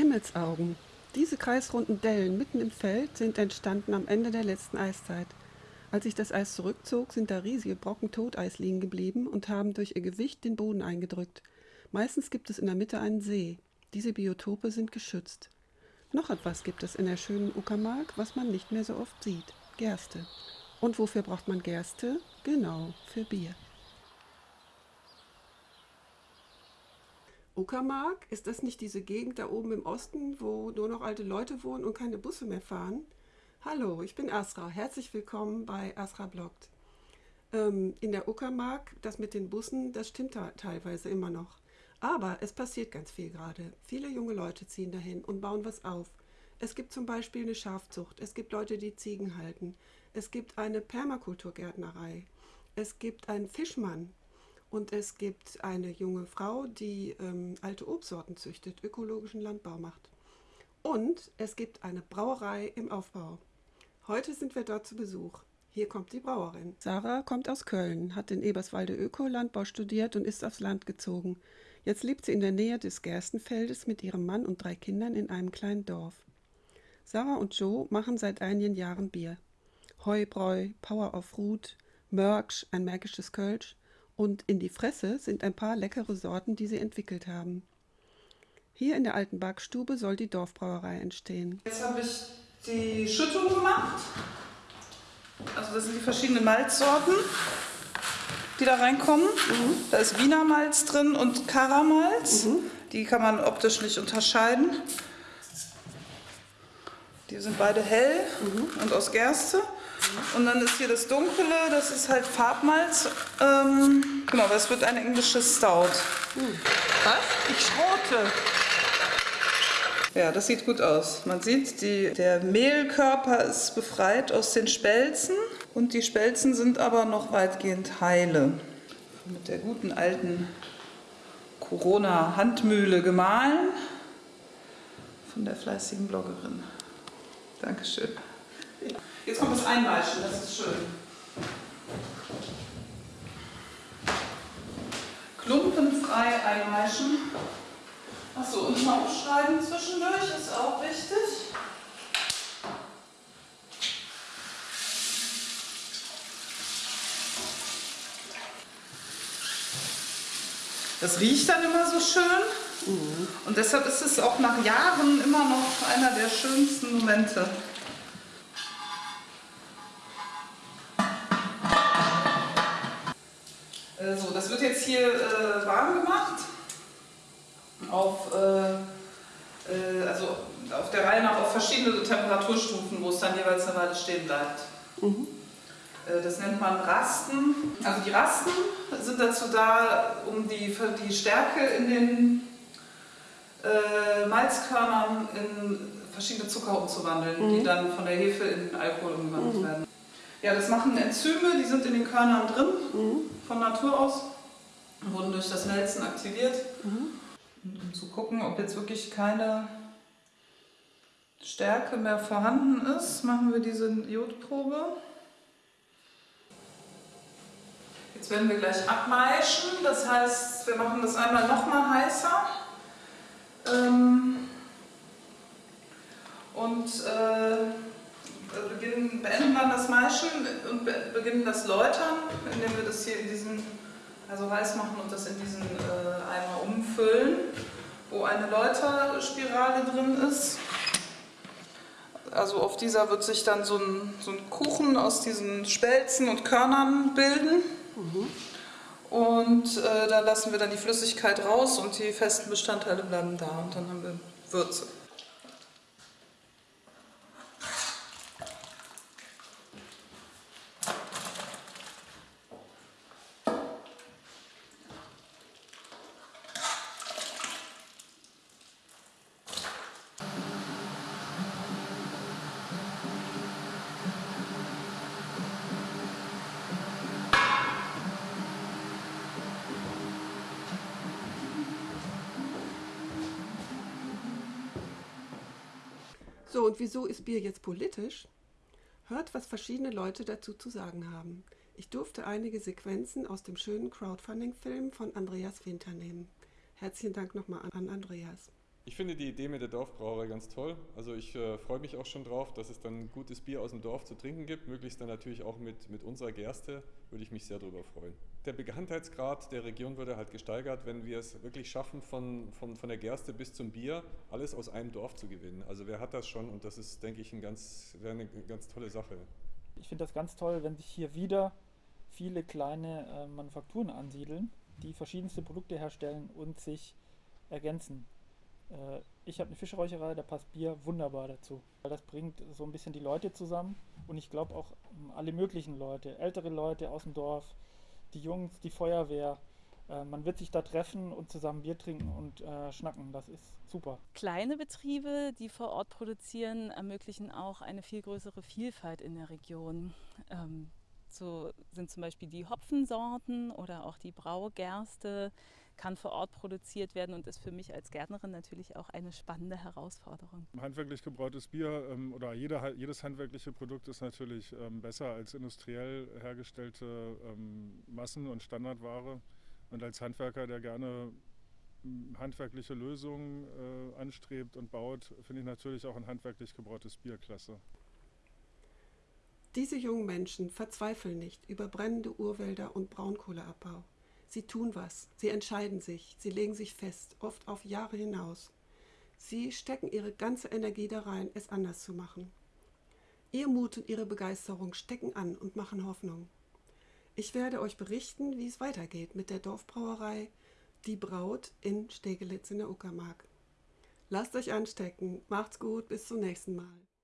Himmelsaugen. Diese kreisrunden Dellen mitten im Feld sind entstanden am Ende der letzten Eiszeit. Als sich das Eis zurückzog, sind da riesige Brocken Toteis liegen geblieben und haben durch ihr Gewicht den Boden eingedrückt. Meistens gibt es in der Mitte einen See. Diese Biotope sind geschützt. Noch etwas gibt es in der schönen Uckermark, was man nicht mehr so oft sieht. Gerste. Und wofür braucht man Gerste? Genau, für Bier. Uckermark, ist das nicht diese Gegend da oben im Osten, wo nur noch alte Leute wohnen und keine Busse mehr fahren? Hallo, ich bin Asra. Herzlich willkommen bei Asra Bloggt. Ähm, in der Uckermark, das mit den Bussen, das stimmt teilweise immer noch. Aber es passiert ganz viel gerade. Viele junge Leute ziehen dahin und bauen was auf. Es gibt zum Beispiel eine Schafzucht, es gibt Leute, die Ziegen halten, es gibt eine Permakulturgärtnerei, es gibt einen Fischmann, und es gibt eine junge Frau, die ähm, alte Obstsorten züchtet, ökologischen Landbau macht. Und es gibt eine Brauerei im Aufbau. Heute sind wir dort zu Besuch. Hier kommt die Brauerin. Sarah kommt aus Köln, hat in Eberswalde Ökolandbau studiert und ist aufs Land gezogen. Jetzt lebt sie in der Nähe des Gerstenfeldes mit ihrem Mann und drei Kindern in einem kleinen Dorf. Sarah und Joe machen seit einigen Jahren Bier. Heubräu, Power of Root, Mörksch, ein märkisches Kölsch und in die Fresse sind ein paar leckere Sorten, die sie entwickelt haben. Hier in der alten Backstube soll die Dorfbrauerei entstehen. Jetzt habe ich die Schüttung gemacht. Also das sind die verschiedenen Malzsorten, die da reinkommen. Mhm. Da ist Wiener Malz drin und Karamalz. Mhm. Die kann man optisch nicht unterscheiden. Die sind beide hell mhm. und aus Gerste. Und dann ist hier das Dunkle, das ist halt Farbmalz. Ähm, genau, das wird ein englisches Stout. Was? Ich schrote. Ja, das sieht gut aus. Man sieht, die, der Mehlkörper ist befreit aus den Spelzen und die Spelzen sind aber noch weitgehend heile. Mit der guten alten Corona-Handmühle gemahlen von der fleißigen Bloggerin. Dankeschön. Jetzt kommt das Einweichen, das ist schön. Klumpenfrei einweichen. Achso, und mal aufschreiben zwischendurch ist auch wichtig. Das riecht dann immer so schön. Mhm. Und deshalb ist es auch nach Jahren immer noch einer der schönsten Momente. So, das wird jetzt hier äh, warm gemacht. Auf, äh, äh, also auf der Reihe nach auf verschiedene Temperaturstufen, wo es dann jeweils eine Weile stehen bleibt. Mhm. Äh, das nennt man Rasten. Also die Rasten sind dazu da, um die, die Stärke in den äh, Malzkörnern in verschiedene Zucker umzuwandeln, mhm. die dann von der Hefe in Alkohol umgewandelt mhm. werden. Ja, das machen Enzyme, die sind in den Körnern drin, mhm. von Natur aus, wurden durch das Melzen aktiviert. Mhm. Um zu gucken, ob jetzt wirklich keine Stärke mehr vorhanden ist, machen wir diese Jodprobe. Jetzt werden wir gleich abmeischen, das heißt, wir machen das einmal nochmal heißer. Ähm, und äh, beginnen, beenden dann das Maischen und beginnen das Läutern, indem wir das hier in diesen, also heiß machen und das in diesen äh, Eimer umfüllen, wo eine Läuterspirale drin ist. Also auf dieser wird sich dann so ein, so ein Kuchen aus diesen Spelzen und Körnern bilden. Mhm. Und äh, da lassen wir dann die Flüssigkeit raus und die festen Bestandteile bleiben da und dann haben wir Würze. So, und wieso ist Bier jetzt politisch? Hört, was verschiedene Leute dazu zu sagen haben. Ich durfte einige Sequenzen aus dem schönen Crowdfunding-Film von Andreas Winter nehmen. Herzlichen Dank nochmal an Andreas. Ich finde die Idee mit der Dorfbrauerei ganz toll. Also ich äh, freue mich auch schon drauf, dass es dann gutes Bier aus dem Dorf zu trinken gibt. Möglichst dann natürlich auch mit, mit unserer Gerste, würde ich mich sehr darüber freuen. Der Bekanntheitsgrad der Region würde halt gesteigert, wenn wir es wirklich schaffen, von, von, von der Gerste bis zum Bier alles aus einem Dorf zu gewinnen. Also wer hat das schon und das ist, denke ich, ein ganz, eine ganz tolle Sache. Ich finde das ganz toll, wenn sich hier wieder viele kleine äh, Manufakturen ansiedeln, die verschiedenste Produkte herstellen und sich ergänzen. Äh, ich habe eine Fischräucherei, da passt Bier wunderbar dazu. Weil das bringt so ein bisschen die Leute zusammen und ich glaube auch ähm, alle möglichen Leute, ältere Leute aus dem Dorf, die Jungs, die Feuerwehr. Äh, man wird sich da treffen und zusammen Bier trinken und äh, schnacken. Das ist super. Kleine Betriebe, die vor Ort produzieren, ermöglichen auch eine viel größere Vielfalt in der Region. Ähm, so sind zum Beispiel die Hopfensorten oder auch die Braugerste kann vor Ort produziert werden und ist für mich als Gärtnerin natürlich auch eine spannende Herausforderung. Handwerklich gebrautes Bier ähm, oder jeder, jedes handwerkliche Produkt ist natürlich ähm, besser als industriell hergestellte ähm, Massen- und Standardware. Und als Handwerker, der gerne ähm, handwerkliche Lösungen äh, anstrebt und baut, finde ich natürlich auch ein handwerklich gebrautes Bier klasse. Diese jungen Menschen verzweifeln nicht über brennende Urwälder und Braunkohleabbau. Sie tun was, sie entscheiden sich, sie legen sich fest, oft auf Jahre hinaus. Sie stecken ihre ganze Energie da rein, es anders zu machen. Ihr Mut und ihre Begeisterung stecken an und machen Hoffnung. Ich werde euch berichten, wie es weitergeht mit der Dorfbrauerei Die Braut in Stegelitz in der Uckermark. Lasst euch anstecken, macht's gut, bis zum nächsten Mal.